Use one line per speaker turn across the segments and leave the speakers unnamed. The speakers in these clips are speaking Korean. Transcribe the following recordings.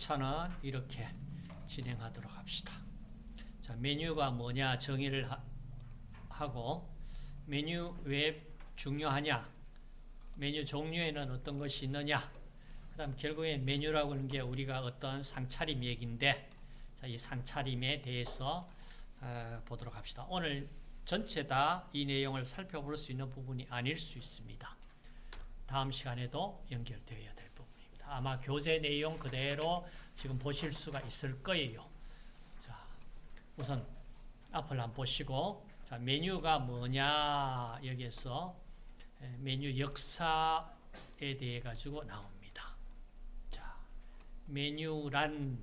목차는 이렇게 진행하도록 합시다. 자, 메뉴가 뭐냐 정의를 하, 고 메뉴 왜 중요하냐 메뉴 종류에는 어떤 것이 있느냐 그 다음 결국에 메뉴라고 하는 게 우리가 어떤 상차림 얘기인데 자, 이 상차림에 대해서 어, 보도록 합시다. 오늘 전체 다 이 내용을 살펴볼 수 있는 부분이 아닐 수 있습니다. 다음 시간에도 연결되어야 될 부분입니다. 아마 교재 내용 그대로 지금 보실 수가 있을 거예요. 자, 우선 앞을 한번 보시고 자, 메뉴가 뭐냐 여기에서 메뉴 역사에 대해 가지고 나옵니다. 자, 메뉴란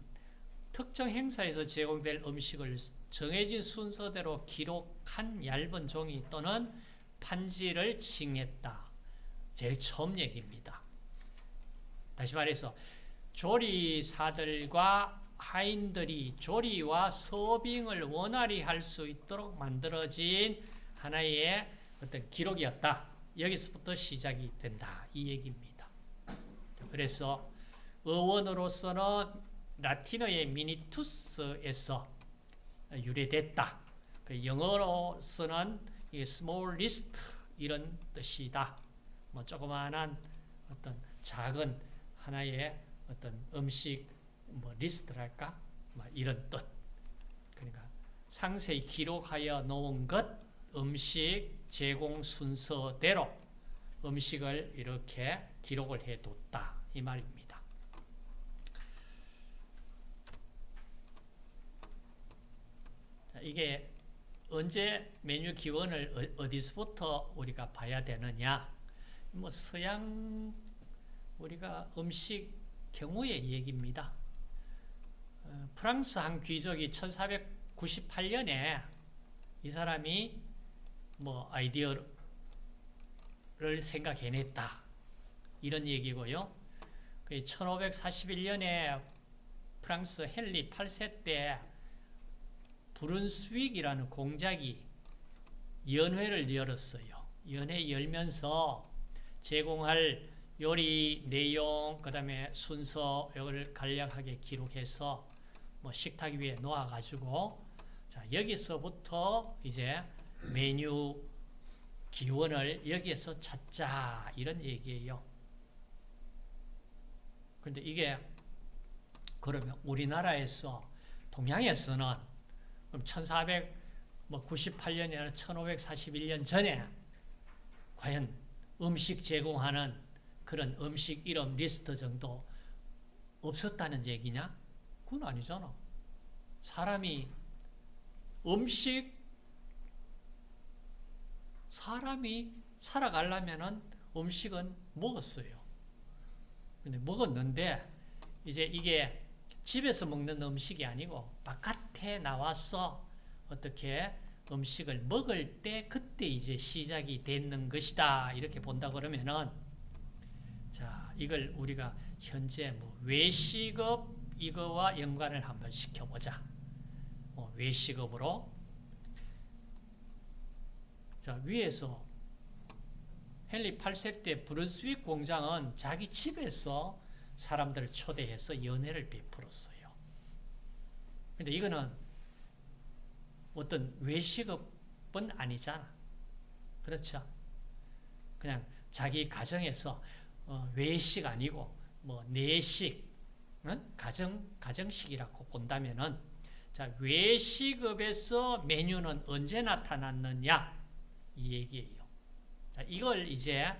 특정 행사에서 제공될 음식을 정해진 순서대로 기록한 얇은 종이 또는 판지를 칭했다. 제일 처음 얘기입니다. 다시 말해서 조리사들과 하인들이 조리와 서빙을 원활히 할 수 있도록 만들어진 하나의 어떤 기록이었다. 여기서부터 시작이 된다. 이 얘기입니다. 그래서 어원으로서는 라틴어의 미니투스에서 유래됐다. 그 영어로서는 small list 이런 뜻이다. 뭐 조그마한 어떤 작은 하나의 어떤 음식 뭐 리스트랄까? 뭐 이런 뜻. 그러니까 상세히 기록하여 놓은 것 음식 제공 순서대로 음식을 이렇게 기록을 해뒀다 이 말입니다. 이게 언제 메뉴 기원을 어, 어디서부터 우리가 봐야 되느냐? 뭐 서양 우리가 음식 경우의 얘기입니다. 어, 프랑스 한 귀족이 1498년에 이 사람이 뭐 아이디어를 생각해냈다. 이런 얘기고요. 1541년에 프랑스 헨리 8세 때 브룬스윅이라는 공작이 연회를 열었어요. 연회 열면서 제공할 요리 내용, 그 다음에 순서, 이걸 간략하게 기록해서 뭐 식탁 위에 놓아가지고, 자, 여기서부터 이제 메뉴 기원을 여기에서 찾자, 이런 얘기예요. 근데 이게, 그러면 우리나라에서, 동양에서는 그럼 1498년이나 1541년 전에 과연 음식 제공하는 그런 음식 이름 리스트 정도 없었다는 얘기냐? 그건 아니잖아. 사람이 음식 사람이 살아가려면 음식은 먹었어요. 근데 먹었는데 이제 이게 집에서 먹는 음식이 아니고 바깥에 나와서 어떻게 음식을 먹을 때 그때 이제 시작이 되는 것이다. 이렇게 본다 그러면은 자, 이걸 우리가 현재 뭐 외식업 이거와 연관을 한번 시켜보자. 뭐 외식업으로 자, 위에서 헨리 8세 때 브루스윅 공장은 자기 집에서 사람들을 초대해서 연회를 베풀었어요. 근데 이거는 어떤 외식업은 아니잖아. 그렇죠? 그냥 자기 가정에서 어, 외식 아니고 뭐 내식, 응? 가정 가정식이라고 본다면은 자 외식업에서 메뉴는 언제 나타났느냐 이 얘기예요. 자, 이걸 이제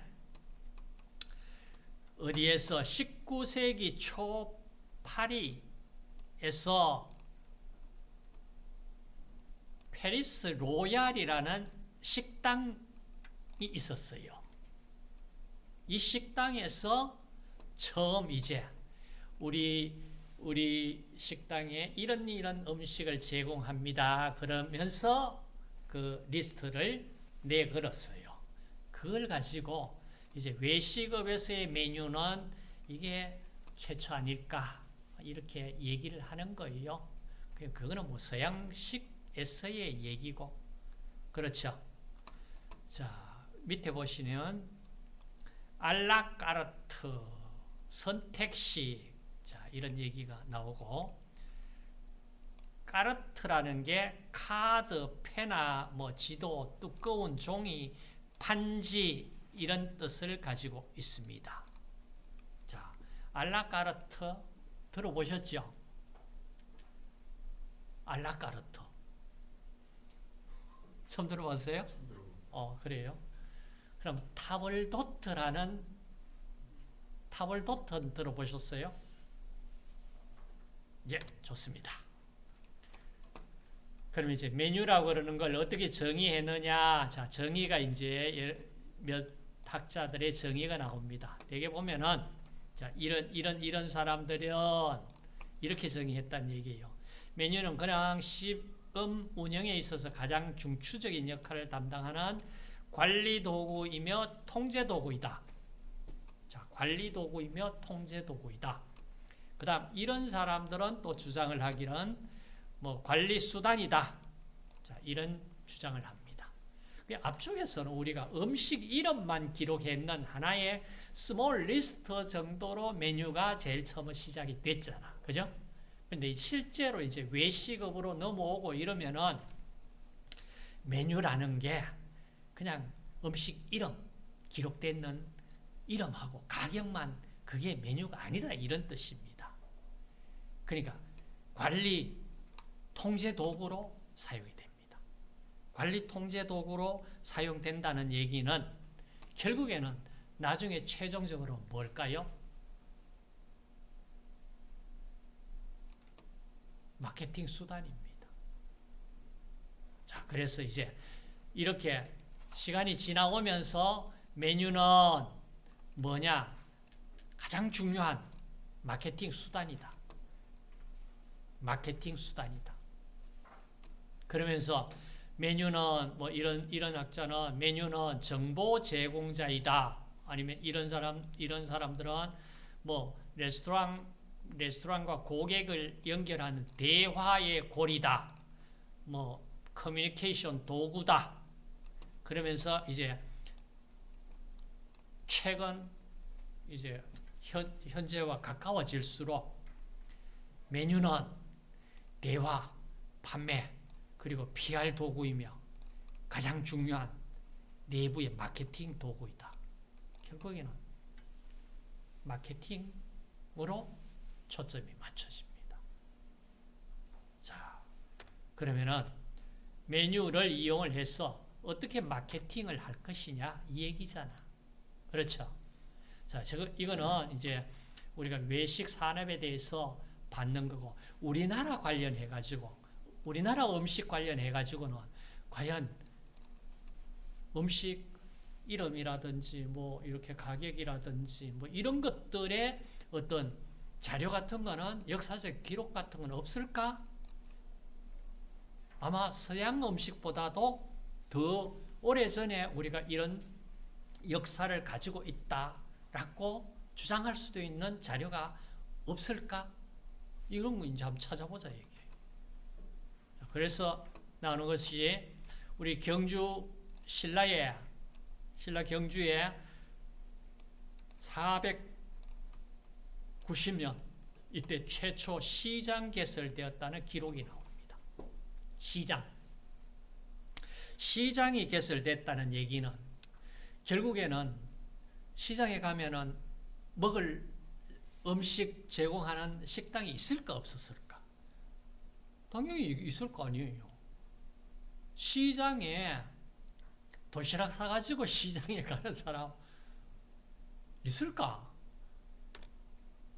어디에서 19세기 초 파리에서 페리스 로얄이라는 식당이 있었어요. 이 식당에서 처음 이제 우리 우리 식당에 이런 이런 음식을 제공합니다. 그러면서 그 리스트를 내걸었어요. 그걸 가지고 이제 외식업에서의 메뉴는 이게 최초 아닐까 이렇게 얘기를 하는 거예요. 그거는 뭐 서양식에서의 얘기고 그렇죠. 자 밑에 보시면 알라까르트 선택식 자 이런 얘기가 나오고 까르트라는 게 카드, 페나, 뭐 지도, 두꺼운 종이, 판지 이런 뜻을 가지고 있습니다. 자, 알라까르트 들어보셨죠? 알라까르트 처음 들어봤어요? 어, 그래요? 그럼 타블도트라는 타블도트 들어보셨어요? 예, 좋습니다. 그럼 이제 메뉴라고 그러는 걸 어떻게 정의했느냐? 자, 정의가 이제 몇 학자들의 정의가 나옵니다. 대개 보면은 자, 이런 이런 이런 사람들은 이렇게 정의했다는 얘기예요. 메뉴는 그냥 식음 운영에 있어서 가장 중추적인 역할을 담당하는 관리 도구이며 통제 도구이다. 자, 관리 도구이며 통제 도구이다. 그 다음 이런 사람들은 또 주장을 하기는 뭐 관리 수단이다. 자, 이런 주장을 합니다. 그 앞쪽에서는 우리가 음식 이름만 기록했는 하나의 small list 정도로 메뉴가 제일 처음 시작이 됐잖아. 그죠? 근데 실제로 이제 외식업으로 넘어오고 이러면은 메뉴라는 게 그냥 음식 이름 기록되는 이름하고 가격만 그게 메뉴가 아니다 이런 뜻입니다. 그러니까 관리 통제 도구로 사용이 됩니다. 관리 통제 도구로 사용된다는 얘기는 결국에는 나중에 최종적으로 뭘까요? 마케팅 수단입니다. 자, 그래서 이제 이렇게 시간이 지나오면서 메뉴는 뭐냐? 가장 중요한 마케팅 수단이다. 마케팅 수단이다. 그러면서 메뉴는 뭐 이런 이런 학자는 메뉴는 정보 제공자이다. 아니면 이런 사람 이런 사람들은 뭐 레스토랑 레스토랑과 고객을 연결하는 대화의 고리다. 뭐 커뮤니케이션 도구다. 그러면서 이제 최근 이제 현, 현재와 가까워질수록 메뉴는 대화, 판매, 그리고 PR 도구이며 가장 중요한 내부의 마케팅 도구이다. 결국에는 마케팅으로 초점이 맞춰집니다. 자, 그러면은 메뉴를 이용을 해서 어떻게 마케팅을 할 것이냐 이 얘기잖아. 그렇죠? 자, 저거 이거는 이제 우리가 외식 산업에 대해서 받는 거고 우리나라 관련해 가지고 우리나라 음식 관련해 가지고는 과연 음식 이름이라든지 뭐 이렇게 가격이라든지 뭐 이런 것들의 어떤 자료 같은 거는 역사적 기록 같은 건 없을까? 아마 서양 음식보다도 더 오래전에 우리가 이런 역사를 가지고 있다라고 주장할 수도 있는 자료가 없을까? 이런 거 이제 한번 찾아보자 얘기예요. 그래서 나오는 것이 우리 경주 신라에 신라 경주에 490년 이때 최초 시장 개설되었다는 기록이 나옵니다. 시장. 시장이 개설됐다는 얘기는 결국에는 시장에 가면은 먹을 음식 제공하는 식당이 있을까 없었을까? 당연히 있을 거 아니에요. 시장에 도시락 사가지고 시장에 가는 사람 있을까?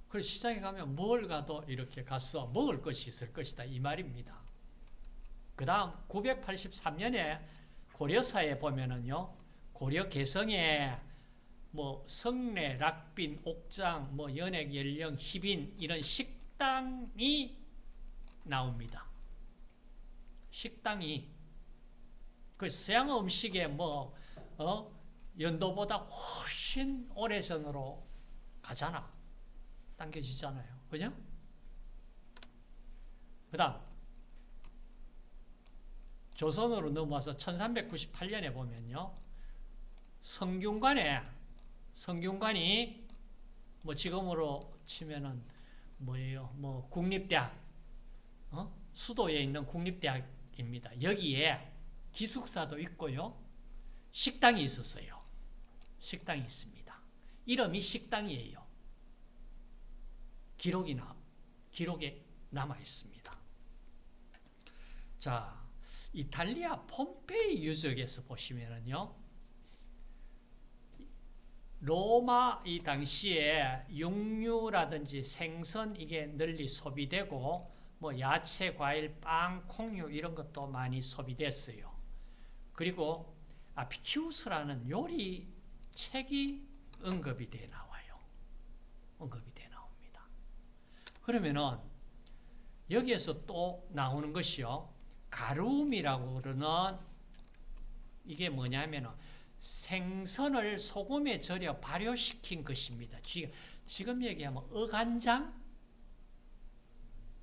그래 시장에 가면 뭘 가도 이렇게 가서 먹을 것이 있을 것이다 이 말입니다. 그 다음 983년에 고려사에 보면은요 고려 개성에 뭐 성례, 락빈, 옥장, 뭐 연액, 연령, 희빈 이런 식당이 나옵니다. 식당이 그 서양 음식의 뭐 어? 연도보다 훨씬 오래전으로 가잖아. 당겨지잖아요. 그죠? 그 다음 조선으로 넘어와서 1398년에 보면요. 성균관에 성균관이 뭐 지금으로 치면은 뭐예요? 뭐 국립대학 어? 수도에 있는 국립대학입니다. 여기에 기숙사도 있고요. 식당이 있었어요. 식당이 있습니다. 이름이 식당이에요. 기록이 나, 기록에 남아 있습니다. 자, 이탈리아 폼페이 유적에서 보시면은요, 로마 이 당시에 육류라든지 생선 이게 널리 소비되고 뭐 야채, 과일, 빵, 콩류 이런 것도 많이 소비됐어요. 그리고 아피키우스라는 요리 책이 언급이 돼 나와요. 언급이 돼 나옵니다. 그러면은 여기에서 또 나오는 것이요. 가룸이라고 그러는 이게 뭐냐면은 생선을 소금에 절여 발효시킨 것입니다. 지금, 지금 얘기하면 어간장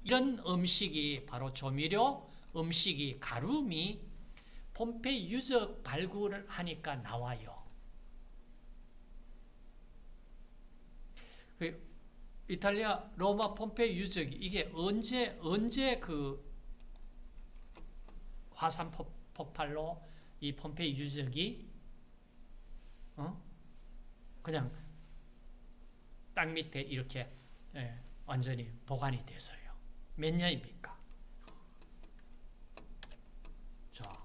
이런 음식이 바로 조미료 음식이 가룸이 폼페이 유적 발굴을 하니까 나와요. 그 이탈리아 로마 폼페이 유적이 이게 언제 언제 그 화산 폭- 폭발로 이 폼페이 유적이 어? 그냥 땅 밑에 이렇게 예, 완전히 보관이 됐어요. 몇 년입니까? 자,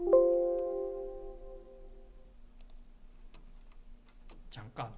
잠깐